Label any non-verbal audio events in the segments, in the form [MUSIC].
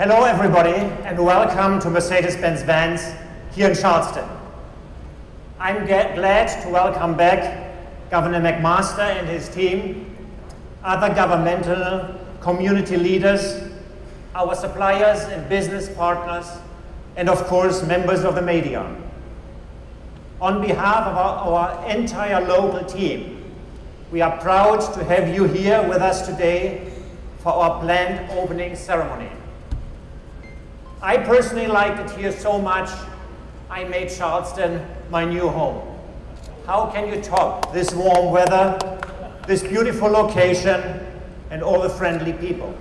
Hello, everybody, and welcome to Mercedes-Benz Vans here in Charleston. I'm glad to welcome back Governor McMaster and his team, other governmental community leaders, our suppliers and business partners, and of course, members of the media. On behalf of our, our entire local team, we are proud to have you here with us today for our planned opening ceremony. I personally liked it here so much, I made Charleston my new home. How can you top this warm weather, this beautiful location, and all the friendly people?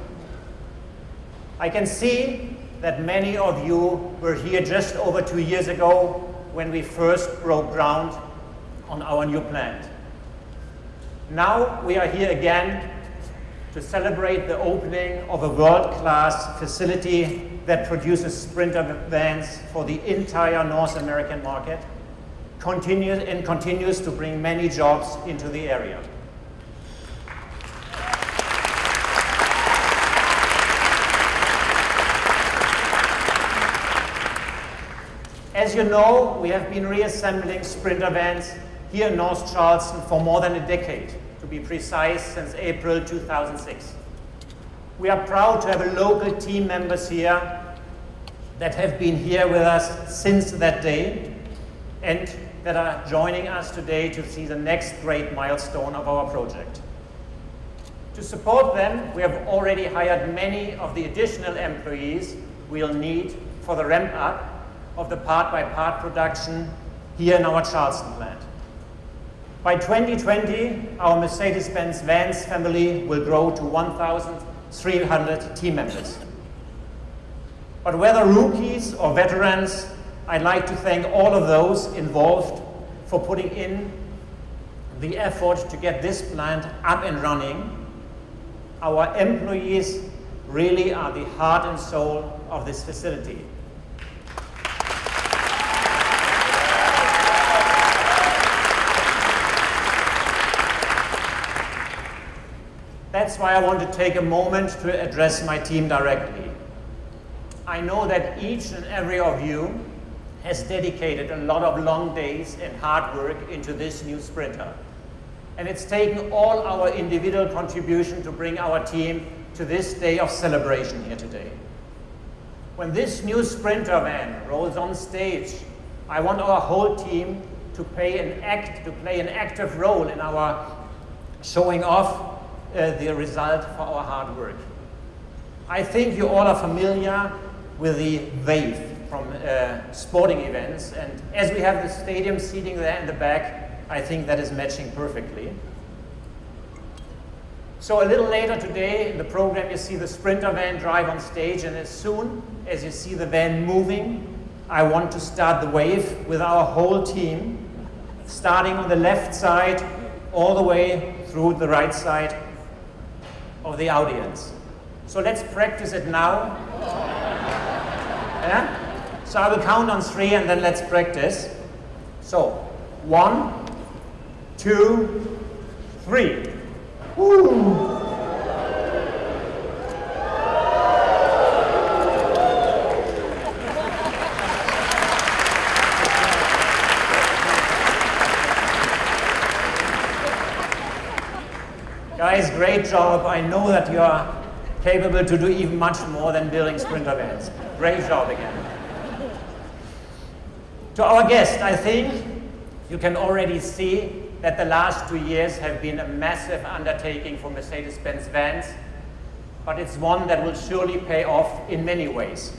I can see that many of you were here just over two years ago when we first broke ground on our new plant. Now we are here again to celebrate the opening of a world-class facility that produces Sprinter vans for the entire North American market continues, and continues to bring many jobs into the area. As you know, we have been reassembling Sprinter vans here in North Charleston for more than a decade to be precise, since April 2006. We are proud to have a local team members here that have been here with us since that day and that are joining us today to see the next great milestone of our project. To support them, we have already hired many of the additional employees we'll need for the ramp up of the part-by-part -part production here in our Charleston plant. By 2020, our Mercedes-Benz Vans family will grow to 1,300 team members. But whether rookies or veterans, I'd like to thank all of those involved for putting in the effort to get this plant up and running. Our employees really are the heart and soul of this facility. That's why I want to take a moment to address my team directly. I know that each and every of you has dedicated a lot of long days and hard work into this new Sprinter. And it's taken all our individual contribution to bring our team to this day of celebration here today. When this new Sprinter van rolls on stage, I want our whole team to play an act, to play an active role in our showing off uh, the result for our hard work. I think you all are familiar with the wave from uh, sporting events, and as we have the stadium seating there in the back, I think that is matching perfectly. So a little later today in the program, you see the Sprinter van drive on stage, and as soon as you see the van moving, I want to start the wave with our whole team, starting on the left side all the way through the right side of the audience. So let's practice it now. [LAUGHS] Yeah? So I will count on three and then let's practice. So, one, two, three. Guys, great job. I know that you are capable to do even much more than building sprinter vans. Great job again. To our guest, I think you can already see that the last two years have been a massive undertaking for Mercedes-Benz Vans, but it's one that will surely pay off in many ways.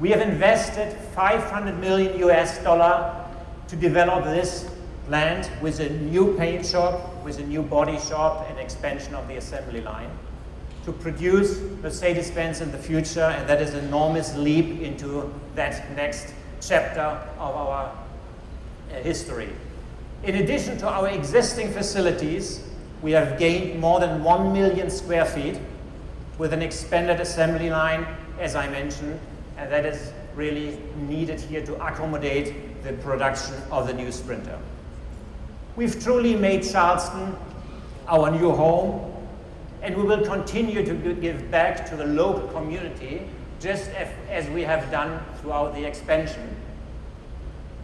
We have invested 500 million US dollar to develop this plant with a new paint shop with a new body shop and expansion of the assembly line to produce Mercedes-Benz in the future, and that is an enormous leap into that next chapter of our uh, history. In addition to our existing facilities, we have gained more than 1 million square feet with an expanded assembly line, as I mentioned, and that is really needed here to accommodate the production of the new Sprinter. We've truly made Charleston our new home, and we will continue to give back to the local community just as we have done throughout the expansion.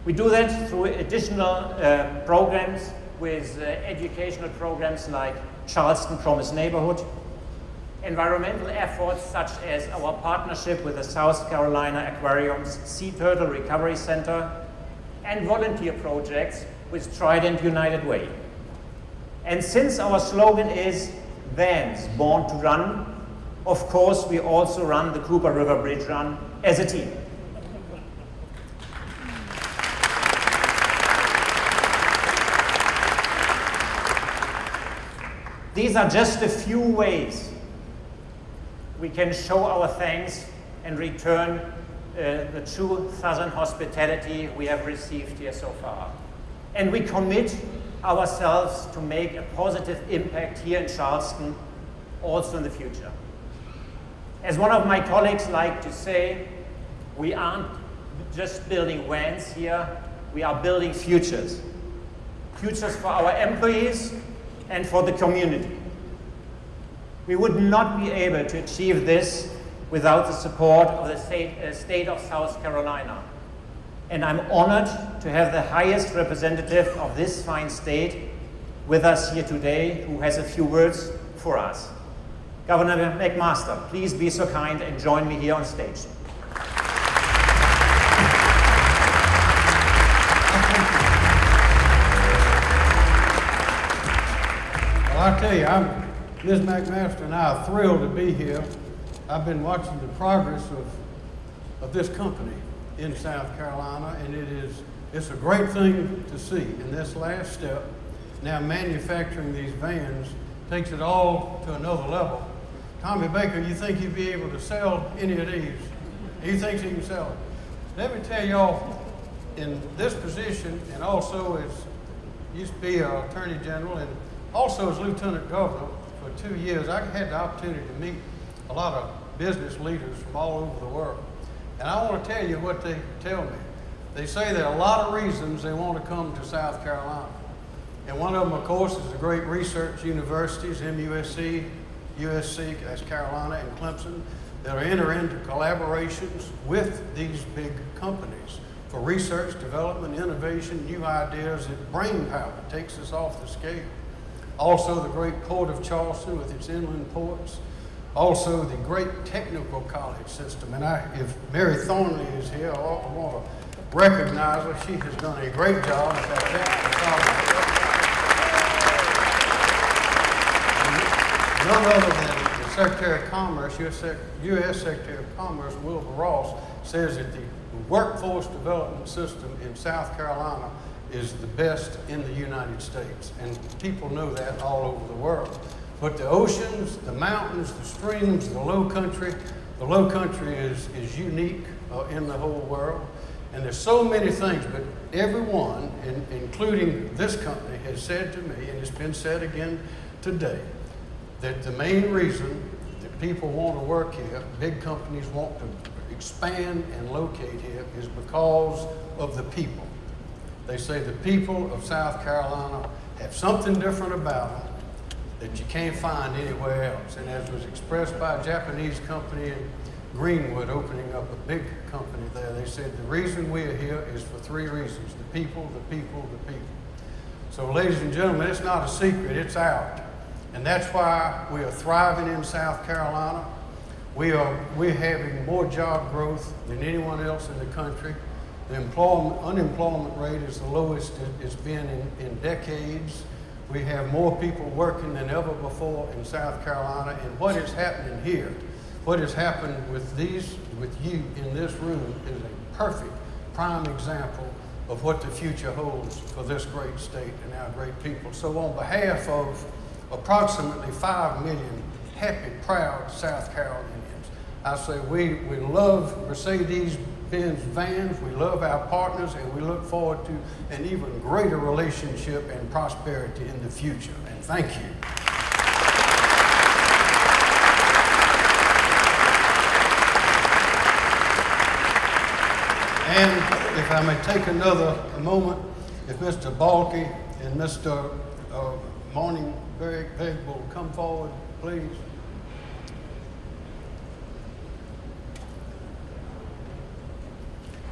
We do that through additional uh, programs with uh, educational programs like Charleston Promise Neighborhood, environmental efforts such as our partnership with the South Carolina Aquarium's Sea Turtle Recovery Center, and volunteer projects with Trident United Way. And since our slogan is Vans Born to Run, of course we also run the Cooper River Bridge Run as a team. These are just a few ways we can show our thanks and return uh, the true Southern hospitality we have received here so far. And we commit ourselves to make a positive impact here in Charleston also in the future. As one of my colleagues like to say, we aren't just building vans here, we are building futures. Futures for our employees and for the community. We would not be able to achieve this without the support of the state, uh, state of South Carolina. And I'm honored to have the highest representative of this fine state with us here today who has a few words for us. Governor McMaster, please be so kind and join me here on stage. Well, I tell you, I'm, Ms. McMaster and I are thrilled to be here. I've been watching the progress of, of this company in South Carolina, and it is, it's a great thing to see. In this last step, now manufacturing these vans takes it all to another level. Tommy Baker, you think you'd be able to sell any of these? He thinks he can sell them. Let me tell y'all, in this position, and also as used to be attorney general, and also as lieutenant governor for two years, I had the opportunity to meet a lot of business leaders from all over the world. And I want to tell you what they tell me. They say there are a lot of reasons they want to come to South Carolina. And one of them, of course, is the great research universities, MUSC, USC, that's Carolina, and Clemson, that are enter into collaborations with these big companies for research, development, innovation, new ideas, and brain power takes us off the scale. Also, the great Port of Charleston with its inland ports. Also, the great technical college system. And I, if Mary Thornley is here, I want to recognize her. She has done a great job at that technical college. None other than the Secretary of Commerce, US, US Secretary of Commerce, Wilbur Ross, says that the workforce development system in South Carolina is the best in the United States. And people know that all over the world. But the oceans, the mountains, the streams, the low country, the low country is, is unique uh, in the whole world. And there's so many things, but everyone, in, including this company, has said to me, and it's been said again today, that the main reason that people want to work here, big companies want to expand and locate here, is because of the people. They say the people of South Carolina have something different about them that you can't find anywhere else. And as was expressed by a Japanese company in Greenwood opening up a big company there, they said the reason we are here is for three reasons. The people, the people, the people. So ladies and gentlemen, it's not a secret, it's out. And that's why we are thriving in South Carolina. We are, we're having more job growth than anyone else in the country. The employment, unemployment rate is the lowest it's been in, in decades. We have more people working than ever before in South Carolina. And what is happening here, what has happened with these, with you in this room is a perfect prime example of what the future holds for this great state and our great people. So on behalf of approximately 5 million happy, proud South Carolinians, I say we, we love Mercedes Benz Vans. We love our partners and we look forward to an even greater relationship and prosperity in the future. And thank you. And if I may take another moment, if Mr. Balke and Mr. Uh, will come forward, please.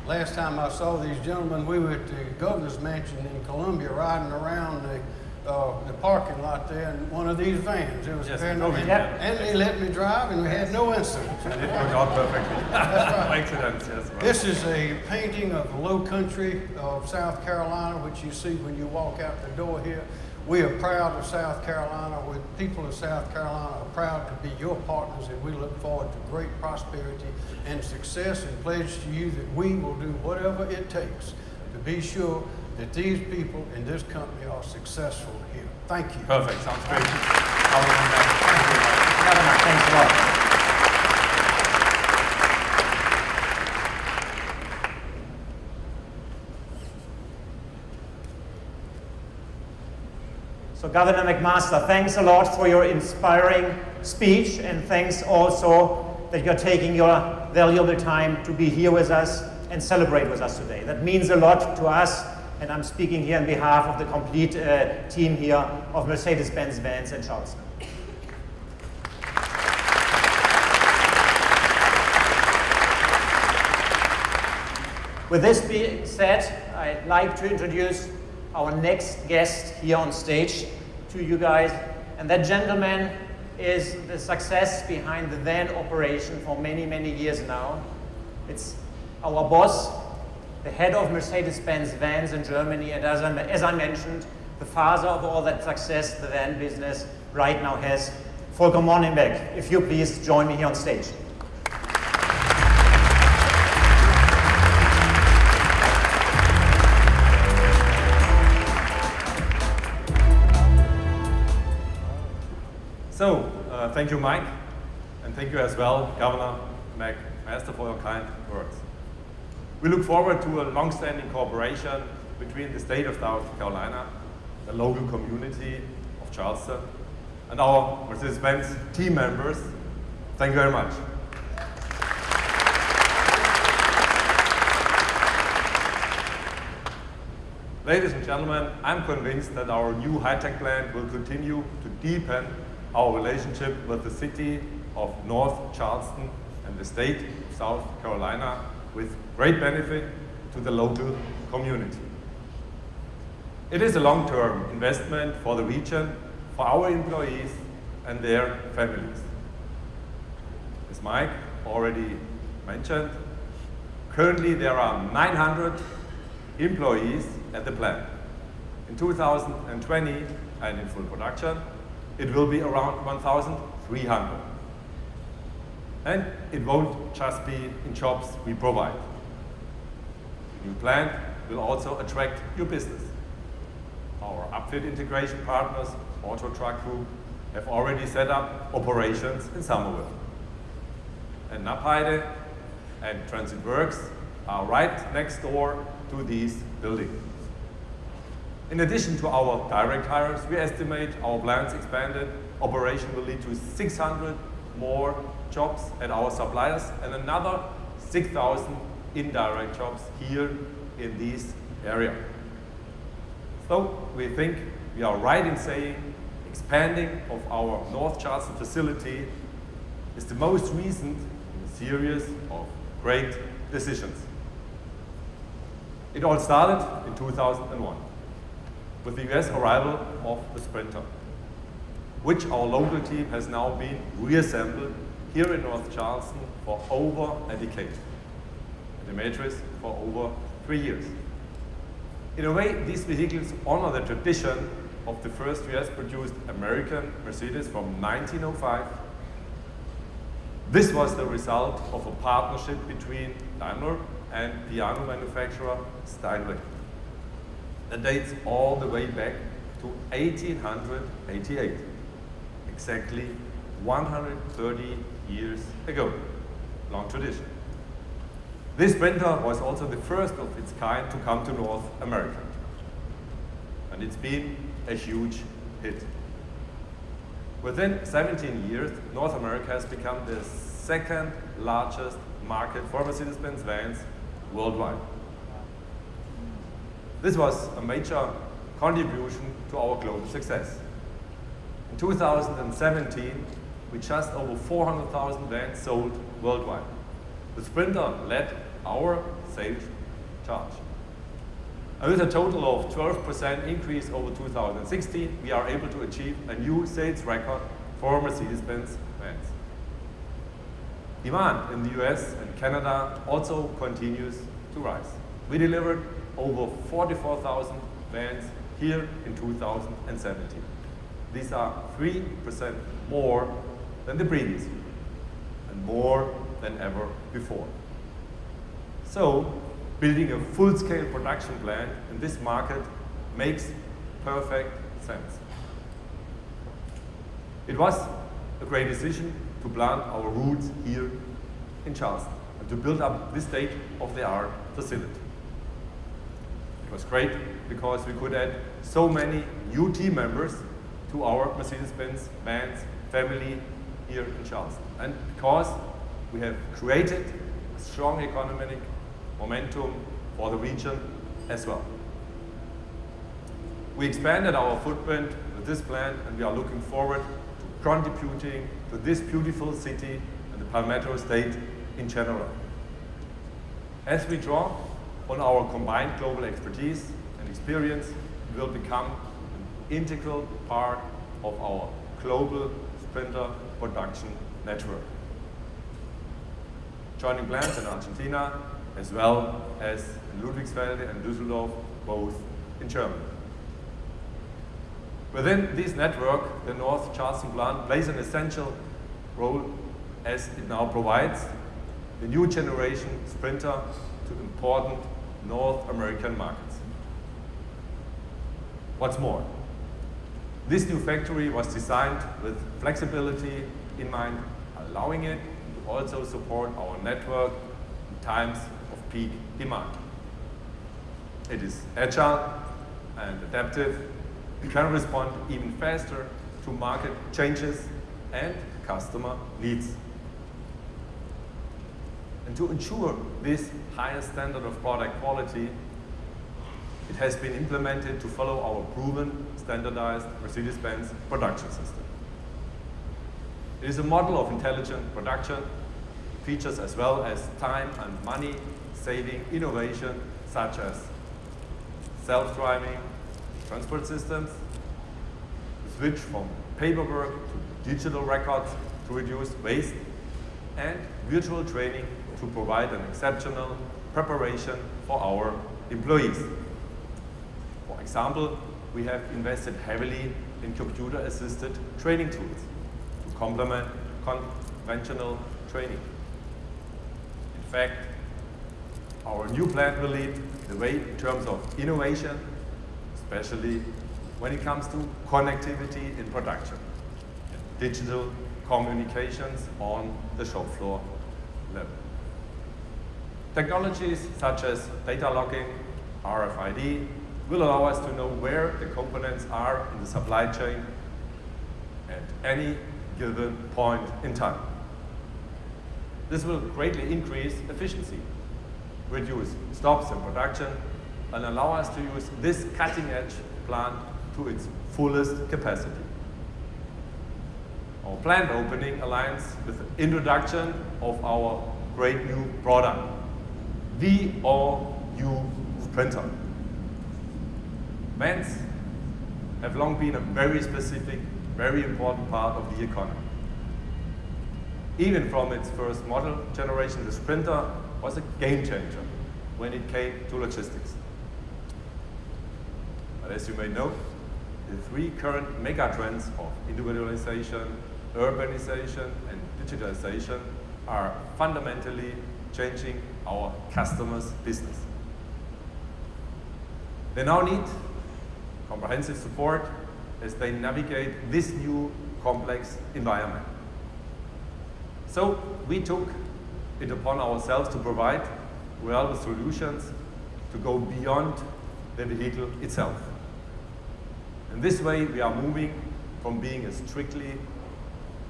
Last time I saw these gentlemen, we were at the governor's mansion in Columbia riding around the, uh, the parking lot there in one of these vans. It was Yes, very nice. yeah. And they let me drive and we had no incidents. [LAUGHS] And it worked out perfectly. [LAUGHS] [LAUGHS] accidents, yes. right. This is a painting of the low country of South Carolina, which you see when you walk out the door here. We are proud of South Carolina. We, people of South Carolina are proud to be your partners, and we look forward to great prosperity and success and pledge to you that we will do whatever it takes to be sure that these people in this company are successful here. Thank you. Perfect, sounds great. Thank you. Governor McMaster, thanks a lot for your inspiring speech and thanks also that you're taking your valuable time to be here with us and celebrate with us today. That means a lot to us and I'm speaking here on behalf of the complete uh, team here of Mercedes-Benz Vans in Charleston. With this being said, I'd like to introduce our next guest here on stage to you guys. And that gentleman is the success behind the van operation for many, many years now. It's our boss, the head of Mercedes-Benz Vans in Germany, and as I, as I mentioned, the father of all that success the van business right now has, Volker Mornhinweg. If you please join me here on stage. So, uh, thank you, Mike, and thank you as well, Governor McMaster, for your kind words. We look forward to a long-standing cooperation between the state of South Carolina, the local community of Charleston, and our Mercedes-Benz team members. Thank you very much. Ladies and gentlemen, I'm convinced that our new high-tech plant will continue to deepen our relationship with the city of North Charleston and the state of South Carolina with great benefit to the local community. It is a long-term investment for the region, for our employees and their families. As Mike already mentioned, currently there are 900 employees at the plant. In 2020 and in full production, it will be around 1,300. And it won't just be in jobs we provide. The new plant will also attract new business. Our upfit integration partners, Auto Truck Group, have already set up operations in Summerville. And Knapheide and Transit Works are right next door to these buildings. In addition to our direct hires, we estimate our plant's expanded operation will lead to 600 more jobs at our suppliers and another 6,000 indirect jobs here in this area. So we think we are right in saying expanding of our North Charleston facility is the most recent in a series of great decisions. It all started in 2001 with the US arrival of the Sprinter, which our local team has now been reassembled here in North Charleston for over a decade, and the Metris for over three years. In a way, these vehicles honor the tradition of the first US-produced American Mercedes from 1905. This was the result of a partnership between Daimler and piano manufacturer Steinway. That dates all the way back to 1888, exactly 130 years ago. Long tradition. This Sprinter was also the first of its kind to come to North America. And it's been a huge hit. Within 17 years, North America has become the second largest market for Mercedes-Benz vans worldwide. This was a major contribution to our global success. In 2017, we just over 400,000 vans sold worldwide. The Sprinter led our sales charge. And with a total of 12% increase over 2016, we are able to achieve a new sales record for Mercedes-Benz vans. Demand in the US and Canada also continues to rise. We delivered over 44,000 vans here in 2017. These are 3% more than the previous year and more than ever before. So, building a full-scale production plant in this market makes perfect sense. It was a great decision to plant our roots here in Charleston and to build up this state-of-the-art facility. Was great because we could add so many new team members to our Mercedes-Benz Vans family here in Charleston. And because we have created a strong economic momentum for the region as well. We expanded our footprint with this plant and we are looking forward to contributing to this beautiful city and the Palmetto State in general. As we draw on our combined global expertise and experience, will become an integral part of our global sprinter production network. Joining plants in Argentina, as well as in Ludwigsfelde and Düsseldorf, both in Germany. Within this network, the North Charleston plant plays an essential role as it now provides the new generation Sprinter to important North American markets. What's more, this new factory was designed with flexibility in mind, allowing it to also support our network in times of peak demand. It is agile and adaptive. It can respond even faster to market changes and customer needs. And to ensure this higher standard of product quality, it has been implemented to follow our proven standardized Mercedes-Benz production system. It is a model of intelligent production, features as well as time and money saving innovation such as self-driving transport systems, switch from paperwork to digital records to reduce waste, and virtual training to provide an exceptional preparation for our employees. For example, we have invested heavily in computer-assisted training tools to complement conventional training. In fact, our new plant will lead the way in terms of innovation, especially when it comes to connectivity in production digital communications on the shop floor level. Technologies such as data logging, RFID, will allow us to know where the components are in the supply chain at any given point in time. This will greatly increase efficiency, reduce stops in production, and allow us to use this cutting-edge plant to its fullest capacity. Our plant opening aligns with the introduction of our great new product, the all-new Sprinter. Vans have long been a very specific, very important part of the economy. Even from its first model generation, the Sprinter was a game changer when it came to logistics. But as you may know, the three current mega trends of individualization, urbanization, and digitalization are fundamentally changing our customers' business. They now need comprehensive support as they navigate this new complex environment. So we took it upon ourselves to provide reliable solutions to go beyond the vehicle itself. In this way, we are moving from being a strictly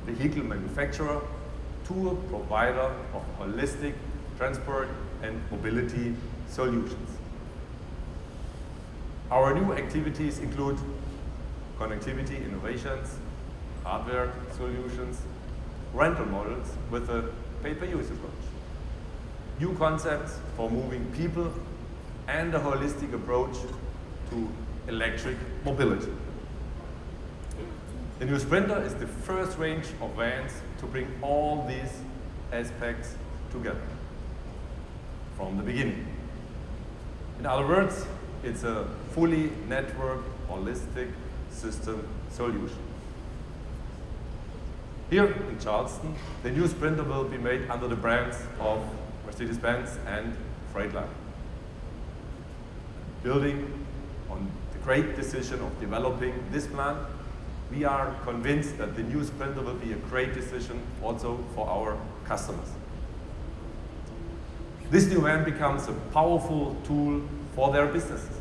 vehicle manufacturer to a provider of holistic transport and mobility solutions. Our new activities include connectivity innovations, hardware solutions, rental models with a pay-per-use approach, new concepts for moving people and a holistic approach to electric mobility. The new Sprinter is the first range of vans to bring all these aspects together from the beginning. In other words, it's a fully networked, holistic system solution. Here in Charleston, the new Sprinter will be made under the brands of Mercedes-Benz and Freightliner. Building on the great decision of developing this plant, we are convinced that the new Sprinter will be a great decision also for our customers. This new van becomes a powerful tool for their businesses.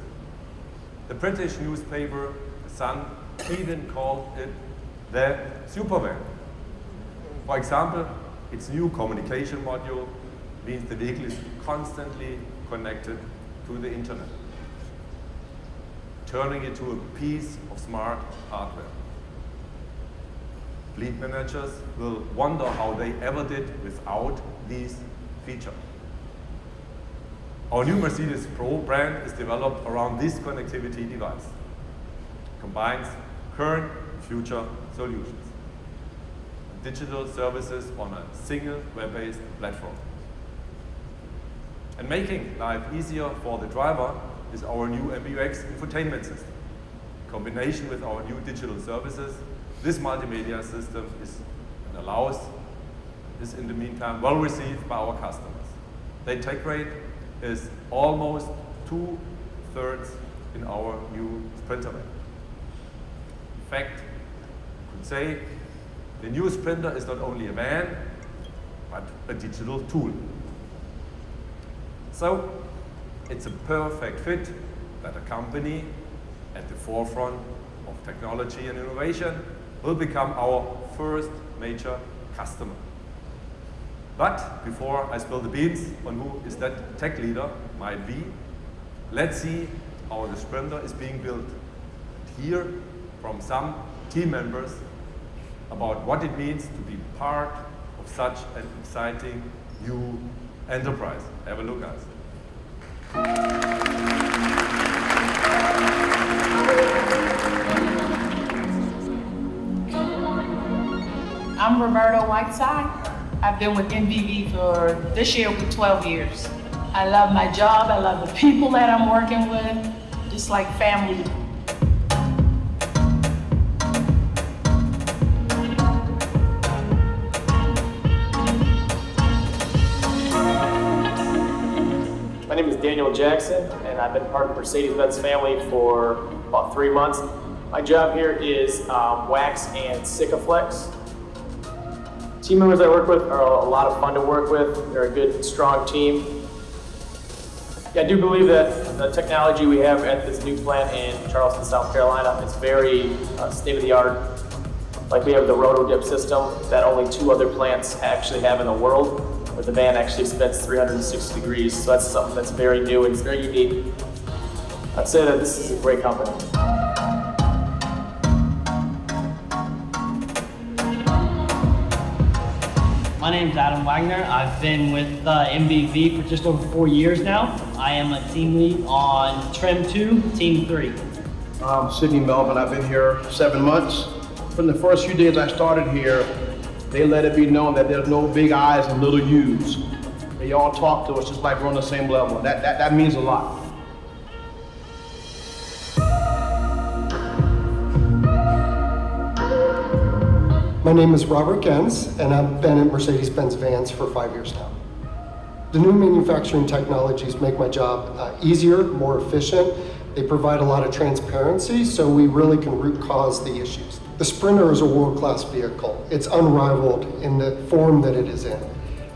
The British newspaper, The Sun, even called it the supervan. For example, its new communication module means the vehicle is constantly connected to the internet, turning it to a piece of smart hardware. Fleet managers will wonder how they ever did without these features. Our new Mercedes Pro brand is developed around this connectivity device. It Combines current and future solutions. Digital services on a single web-based platform. And making life easier for the driver is our new MBUX infotainment system. In combination with our new digital services, this multimedia system is and allows is in the meantime well received by our customers. The take rate is almost two-thirds in our new Sprinter van. In fact, I could say the new Sprinter is not only a van, but a digital tool. So, it's a perfect fit that a company at the forefront of technology and innovation will become our first major customer. But before I spill the beans on who is that tech leader might be, let's see how the Sprinter is being built. Hear from some team members about what it means to be part of such an exciting new enterprise. Have a look, guys. I'm Roberto Whiteside. I've been with MBV for this year with 12 years. I love my job. I love the people that I'm working with. Just like family. My name is Daniel Jackson, and I've been part of the Mercedes-Benz family for about three months. My job here is um, Wax and Sikaflex. Team members I work with are a lot of fun to work with. They're a good, strong team. Yeah, I do believe that the technology we have at this new plant in Charleston, South Carolina is very uh, state-of-the-art. Like we have the roto-dip system that only two other plants actually have in the world, where the van actually spins 360 degrees. So that's something that's very new and it's very unique. I'd say that this is a great company. My name is Adam Wagner. I've been with uh, MBV for just over four years now. I am a team lead on Trim 2, Team 3. I'm Sidney Melvin. I've been here seven months. From the first few days I started here, they let it be known that there's no big I's and little U's. They all talk to us just like we're on the same level. That, that, that means a lot. My name is Robert Gens, and I've been at Mercedes-Benz Vans for five years now. The new manufacturing technologies make my job uh, easier, more efficient. They provide a lot of transparency, so we really can root cause the issues. The Sprinter is a world-class vehicle. It's unrivaled in the form that it is in.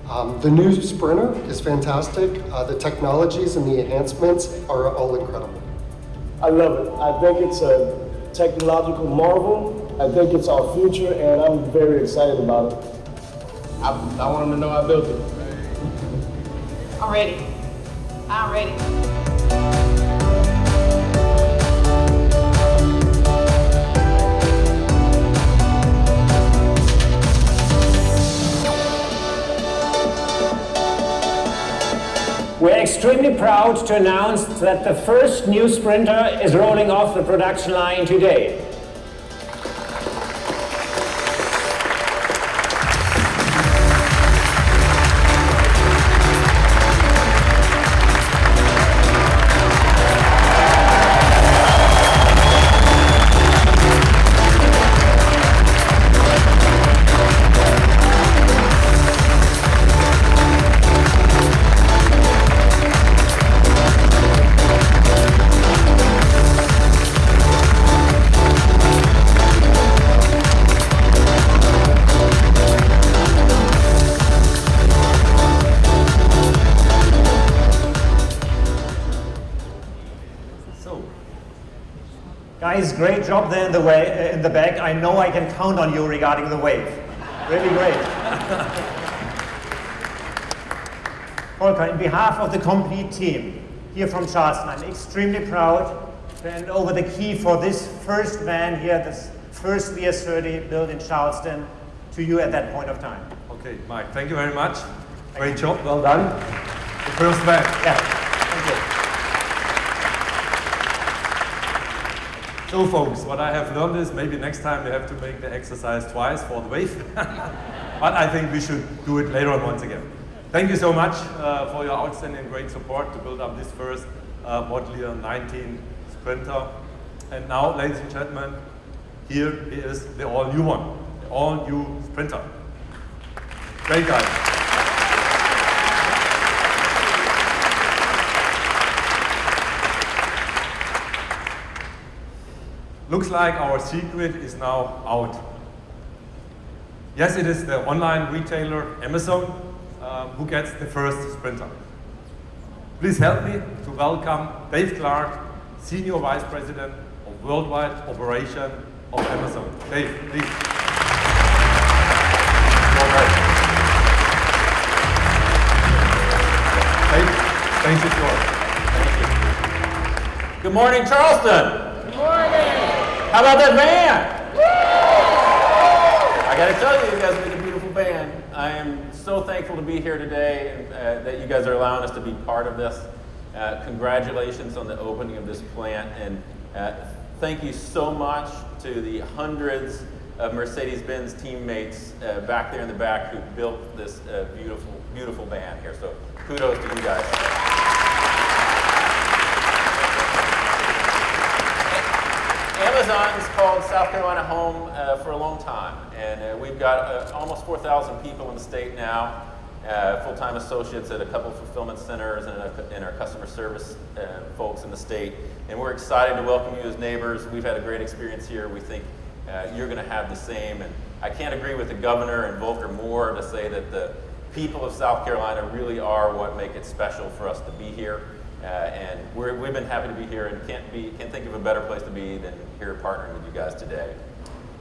Um, the new Sprinter is fantastic. Uh, the technologies and the enhancements are all incredible. I love it. I think it's a technological marvel. I think it's our future, and I'm very excited about it. I, I want them to know I built it. I'm ready. I'm ready. We're extremely proud to announce that the first new Sprinter is rolling off the production line today. Guys, great job there in the, way, uh, in the back. I know I can count on you regarding the wave. Really great. [LAUGHS] Volker, in behalf of the complete team here from Charleston, I'm extremely proud to hand over the key for this first van here, this first VS30 built in Charleston, to you at that point of time. Okay, Mike, thank you very much. Great job, well done. The first van. Yeah, thank you. So folks, what I have learned is maybe next time we have to make the exercise twice for the wave. [LAUGHS] but I think we should do it later on once again. Thank you so much uh, for your outstanding great support to build up this first uh, Model 19 Sprinter. And now, ladies and gentlemen, here is the all-new one, the all-new Sprinter. Great guys. Looks like our secret is now out. Yes, it is the online retailer Amazon uh, who gets the first sprinter. Please help me to welcome Dave Clark, Senior Vice President of Worldwide Operation of Amazon. Dave, please. Dave, thank you, Thank you. Good morning, Charleston. How about that band? I got to tell you, you guys made a beautiful band. I am so thankful to be here today and uh, that you guys are allowing us to be part of this. Uh, congratulations on the opening of this plant and uh, thank you so much to the hundreds of Mercedes-Benz teammates uh, back there in the back who built this uh, beautiful, beautiful band here. So kudos to you guys. Amazon's called South Carolina home uh, for a long time, and uh, we've got uh, almost 4,000 people in the state now, uh, full-time associates at a couple fulfillment centers and, a, and our customer service uh, folks in the state. And we're excited to welcome you as neighbors. We've had a great experience here. We think you're going to have the same. And I can't agree with the governor and Volker more to say that the people of South Carolina really are what make it special for us to be here. Uh, and we have been happy to be here and can't, be, can't think of a better place to be than here partnering with you guys today.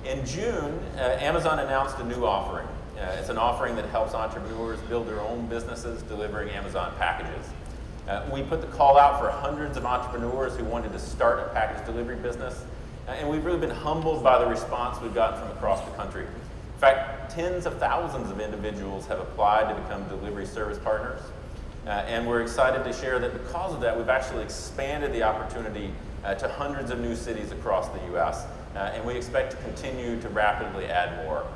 In June, uh, Amazon announced a new offering. Uh, it's an offering that helps entrepreneurs build their own businesses delivering Amazon packages. Uh, we put the call out for hundreds of entrepreneurs who wanted to start a package delivery business, uh, and we've really been humbled by the response we've gotten from across the country. In fact, tens of thousands of individuals have applied to become delivery service partners. Uh, and we're excited to share that because of that, we've actually expanded the opportunity uh, to hundreds of new cities across the U.S. Uh, and we expect to continue to rapidly add more.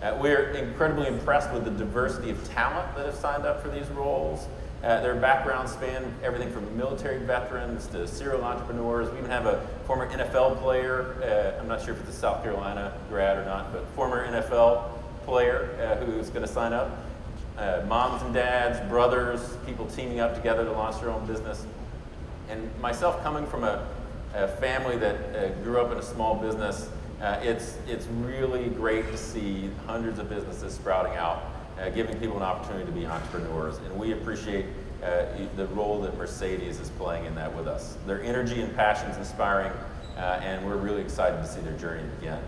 Uh, we're incredibly impressed with the diversity of talent that have signed up for these roles. Uh, their backgrounds span everything from military veterans to serial entrepreneurs. We even have a former NFL player, uh, I'm not sure if it's a South Carolina grad or not, but former NFL player who's going to sign up uh, moms and dads, brothers, people teaming up together to launch their own business. And myself coming from a, a family that uh, grew up in a small business, uh, it's, it's really great to see hundreds of businesses sprouting out, uh, giving people an opportunity to be entrepreneurs. And we appreciate uh, the role that Mercedes is playing in that with us. Their energy and passion is inspiring, uh, and we're really excited to see their journey begin.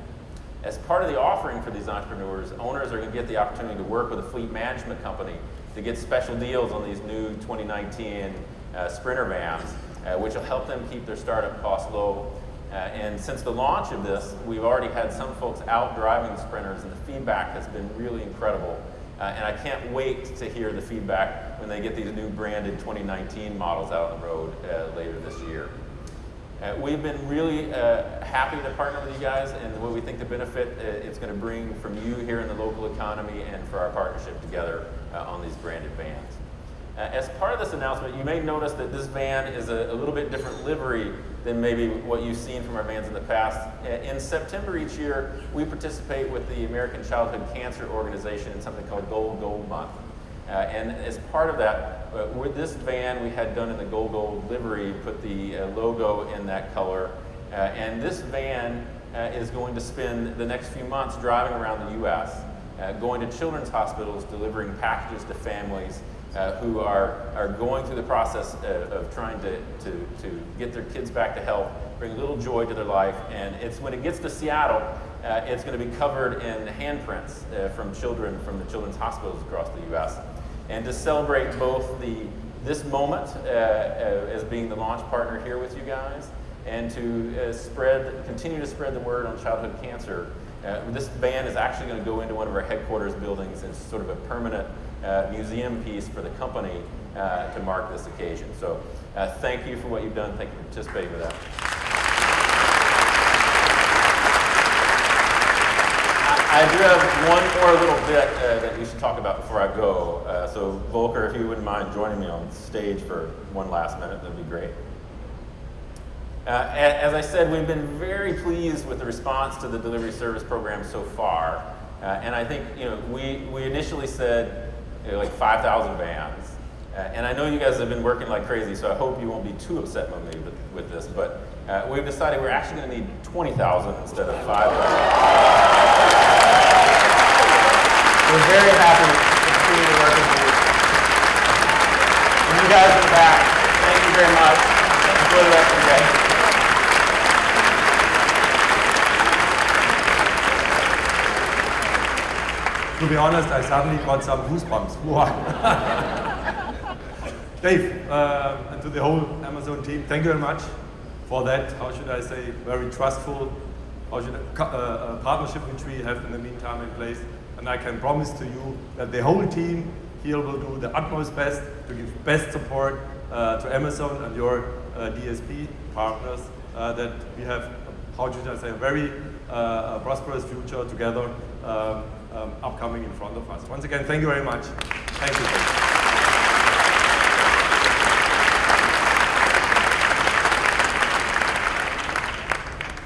As part of the offering for these entrepreneurs, owners are going to get the opportunity to work with a fleet management company to get special deals on these new 2019 uh, Sprinter vans, uh, which will help them keep their startup costs low. Uh, and since the launch of this, we've already had some folks out driving the Sprinters, and the feedback has been really incredible. Uh, and I can't wait to hear the feedback when they get these new branded 2019 models out on the road uh, later this year. Uh, we've been really uh, happy to partner with you guys and what we think the benefit uh, it's going to bring from you here in the local economy and for our partnership together uh, on these branded vans. Uh, as part of this announcement, you may notice that this van is a, a, little bit different livery than maybe what you've seen from our vans in the past. In September each year, we participate with the American Childhood Cancer Organization in something called Go Gold Month. Uh, and as part of that, uh, with this van we had done in the Go Gold livery, put the uh, logo in that color. Uh, and this van is going to spend the next few months driving around the U.S., going to children's hospitals, delivering packages to families, uh, who are, are going through the process of, trying to, to, to get their kids back to health, bring a little joy to their life. And it's when it gets to Seattle, uh, it's going to be covered in handprints uh, from children from the children's hospitals across the U.S. And to celebrate both the, this moment uh, uh, as being the launch partner here with you guys, and to uh, spread, continue to spread the word on childhood cancer. this van is actually going to go into one of our headquarters buildings as sort of a permanent uh, museum piece for the company uh, to mark this occasion. So uh, thank you for what you've done. Thank you for participating with that. I do have one more little bit uh, that we should talk about before I go. Uh, so Volker, if you wouldn't mind joining me on stage for one last minute, that'd be great. Uh, as I said, we've been very pleased with the response to the delivery service program so far. Uh, and I think, you know, we, we initially said you know, like 5,000 vans. Uh, and I know you guys have been working like crazy, so I hope you won't be too upset with me with, with this, but uh, we've decided we're actually going to need 20,000 instead of 5,000. We're very happy to continue to work with you. And you guys in the back, thank you very much. Enjoy the rest of the day. to be honest, I suddenly got some goosebumps. [LAUGHS] Dave, uh, and to the whole Amazon team, thank you very much for that, how should I say, very trustful how should I, uh, uh, partnership which we have in the meantime in place. And I can promise to you that the whole team here will do the utmost best to give best support uh, to Amazon and your uh, DSP partners uh, that we have, how should I say, a very prosperous future together. Um, um, upcoming in front of us. Once again, thank you very much. Thank you.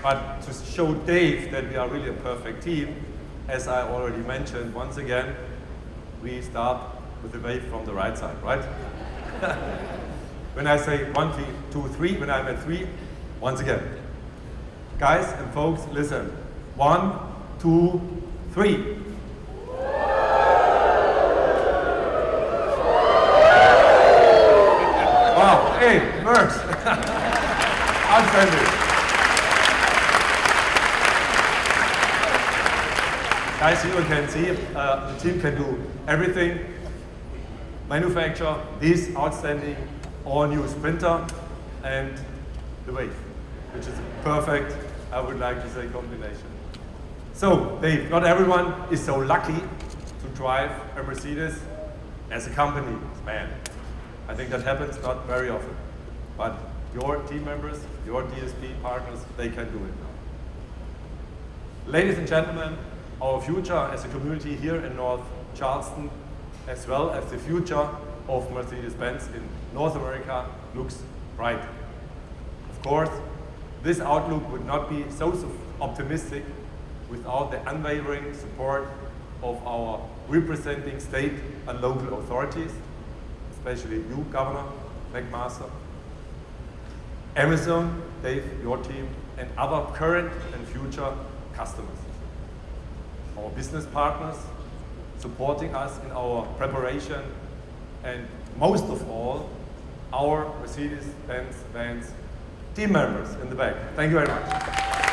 But to show Dave that we are really a perfect team, as I already mentioned, once again, we start with the wave from the right side, right? [LAUGHS] when I say one, two, three, when I'm at three, once again. Guys and folks, listen. One, two, three. wow, Hey, works. [LAUGHS] Outstanding. Guys, you can see uh, the team can do everything. Manufacture this outstanding all-new Sprinter and the Wave, which is a perfect, I would like to say, combination. So, Dave, not everyone is so lucky to drive a Mercedes as a company, man. I think that happens not very often. But your team members, your DSP partners, they can do it now. Ladies and gentlemen, our future as a community here in North Charleston, as well as the future of Mercedes-Benz in North America looks bright. Of course, this outlook would not be so optimistic without the unwavering support of our representing state and local authorities, especially you, Governor McMaster, Amazon, Dave, your team, and other current and future customers. Our business partners supporting us in our preparation, and most of all, our Mercedes-Benz team members in the back. Thank you very much.